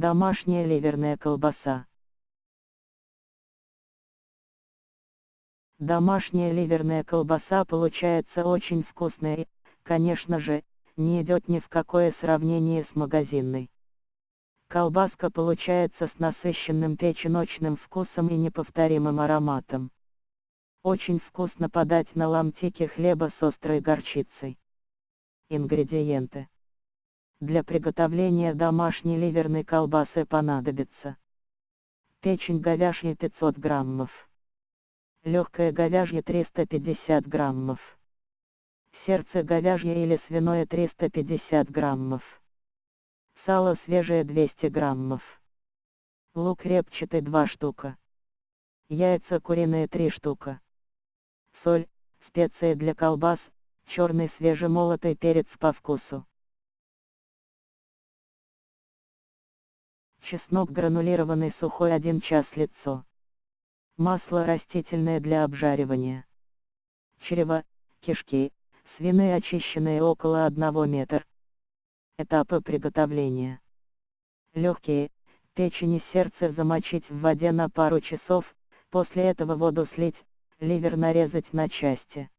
Домашняя ливерная колбаса. Домашняя ливерная колбаса получается очень вкусная и, конечно же, не идет ни в какое сравнение с магазинной. Колбаска получается с насыщенным печеночным вкусом и неповторимым ароматом. Очень вкусно подать на ломтике хлеба с острой горчицей. Ингредиенты. Для приготовления домашней ливерной колбасы понадобится печень говяжья 500 граммов, легкое говяжье 350 граммов, сердце говяжье или свиное 350 граммов, Сало свежее 200 граммов. Лук репчатый 2 штука. Яйца куриные 3 штука. Соль, специи для колбас, черный свежемолотый перец по вкусу. Чеснок гранулированный сухой 1 час лицо. Масло растительное для обжаривания. Чрево, кишки, свиные очищенные около 1 метра. Этапы приготовления. Легкие, печень и сердце замочить в воде на пару часов, после этого воду слить, ливер нарезать на части.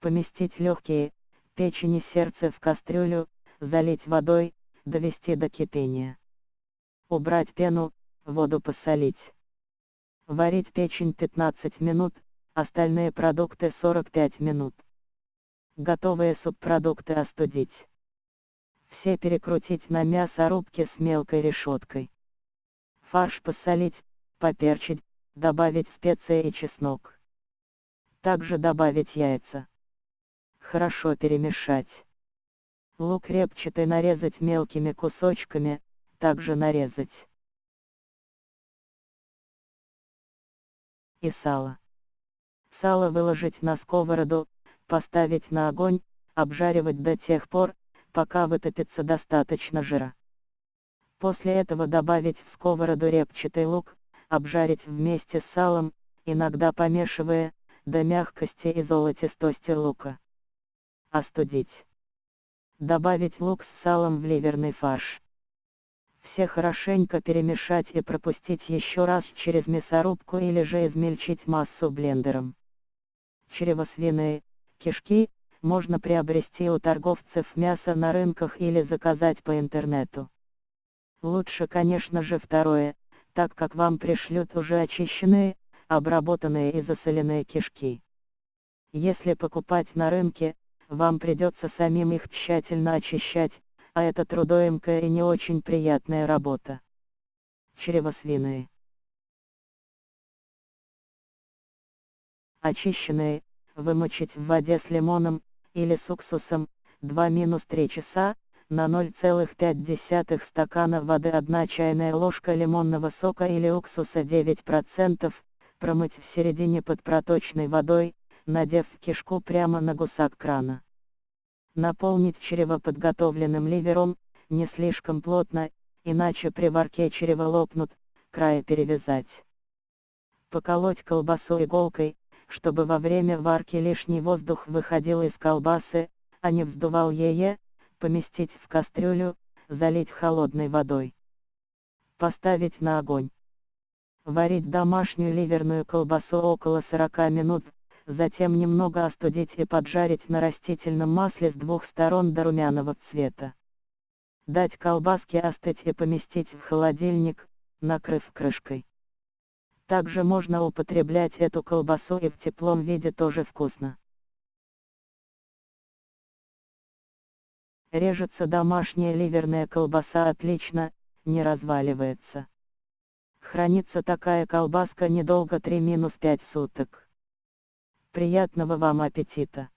Поместить легкие, печень и сердце в кастрюлю, залить водой, довести до кипения. Убрать пену, воду посолить. Варить печень 15 минут, остальные продукты 45 минут. Готовые субпродукты остудить все перекрутить на мясорубке с мелкой решеткой. Фарш посолить, поперчить, добавить специи и чеснок. Также добавить яйца. Хорошо перемешать. Лук репчатый нарезать мелкими кусочками, также нарезать. И сало. Сало выложить на сковороду, поставить на огонь, обжаривать до тех пор, пока вытопится достаточно жира. После этого добавить в сковороду репчатый лук, обжарить вместе с салом, иногда помешивая, до мягкости и золотистости лука. Остудить. Добавить лук с салом в ливерный фарш. Все хорошенько перемешать и пропустить еще раз через мясорубку или же измельчить массу блендером. Чрево свиные, кишки, можно приобрести у торговцев мясо на рынках или заказать по интернету. Лучше конечно же второе, так как вам пришлют уже очищенные, обработанные и засоленные кишки. Если покупать на рынке, вам придется самим их тщательно очищать, а это трудоемкая и не очень приятная работа. Чрево свиные. Очищенные, вымочить в воде с лимоном, или с уксусом, 2-3 часа, на 0,5 стакана воды 1 чайная ложка лимонного сока или уксуса 9%, промыть в середине под проточной водой, надев кишку прямо на гусак крана. Наполнить чрево подготовленным ливером, не слишком плотно, иначе при варке чрево лопнут, края перевязать. Поколоть колбасу иголкой, чтобы во время варки лишний воздух выходил из колбасы, а не вздувал ее, поместить в кастрюлю, залить холодной водой. Поставить на огонь. Варить домашнюю ливерную колбасу около 40 минут, затем немного остудить и поджарить на растительном масле с двух сторон до румяного цвета. Дать колбаске остыть и поместить в холодильник, накрыв крышкой. Также можно употреблять эту колбасу и в теплом виде тоже вкусно. Режется домашняя ливерная колбаса отлично, не разваливается. Хранится такая колбаска недолго 3-5 суток. Приятного вам аппетита!